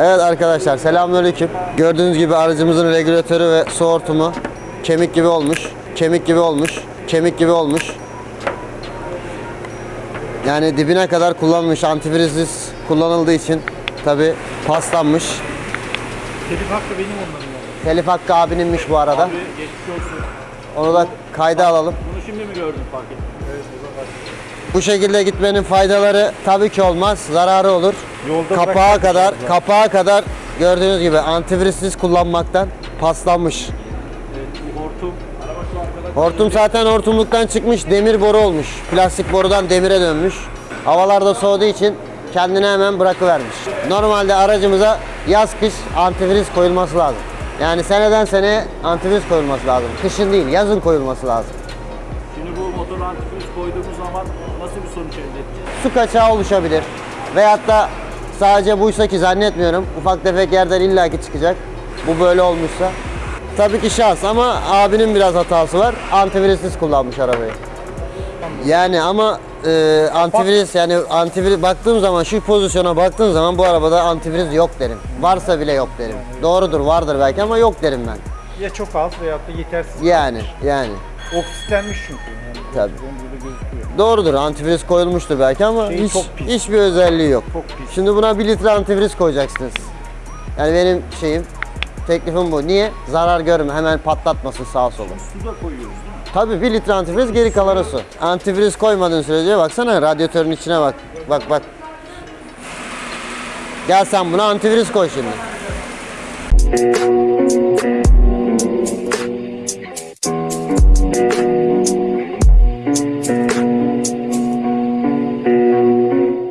Evet arkadaşlar selamünaleyküm. Gördüğünüz gibi aracımızın regülatörü ve su hortumu kemik gibi olmuş. Kemik gibi olmuş. Kemik gibi olmuş. Yani dibine kadar kullanılmış antifrizsiz kullanıldığı için tabi paslanmış. Telif hakkı benim onların yani. Telif hakkı abininmiş bu arada. Abi geçmiş olsun. Onu da kayda alalım. Bunu şimdi mi gördün fark ettin? Evet fark Bu şekilde gitmenin faydaları tabii ki olmaz. Zararı olur. Yolda kapağa kadar, lazım. kapağa kadar gördüğünüz gibi antifrizsiz kullanmaktan paslanmış. Evet, hortum. Hortum zaten hortumluktan çıkmış, demir boru olmuş. Plastik borudan demire dönmüş. Havalarda soğuduğu için kendine hemen bırakıvermiş. Normalde aracımıza yaz kış antifriz koyulması lazım. Yani seneden seneye antifriz koyulması lazım. Kışın değil, yazın koyulması lazum. Şimdi bu motor antifriz koyduğumuz zaman nasıl bir sonuç elde edeceğiz? su kaçağı oluşabilir. Veyahut da sadece buysa ki zannetmiyorum. Ufak tefek yerden illaki çıkacak. Bu böyle olmuşsa. Tabii ki şans ama abinin biraz hatası var. Antifrizsiz kullanmış arabayı. Yani ama e, antifriz yani antifriz baktığım zaman şu pozisyona baktığım zaman bu arabada antifriz yok derim. Varsa bile yok derim. Doğrudur vardır belki ama yok derim ben. Ya çok az veyahut da yetersiz. Yani yani Oksitlenmiş çünkü. Yani Tabii. Doğrudur antifriz koyulmuştur belki ama Şey hiç, hiçbir özelliği yok. Çok pis. Şimdi buna 1 litre antifriz koyacaksınız. Yani benim şeyim, teklifim bu. Niye? Zarar görme, hemen patlatmasın sağa sola. Su da koyuyoruz değil mi? Tabii 1 litre antifriz, geri kalanı su. Antifriz koymadığın sürece baksana radyatörün içine bak. Bak bak. Gel sen buna antifriz koy şimdi.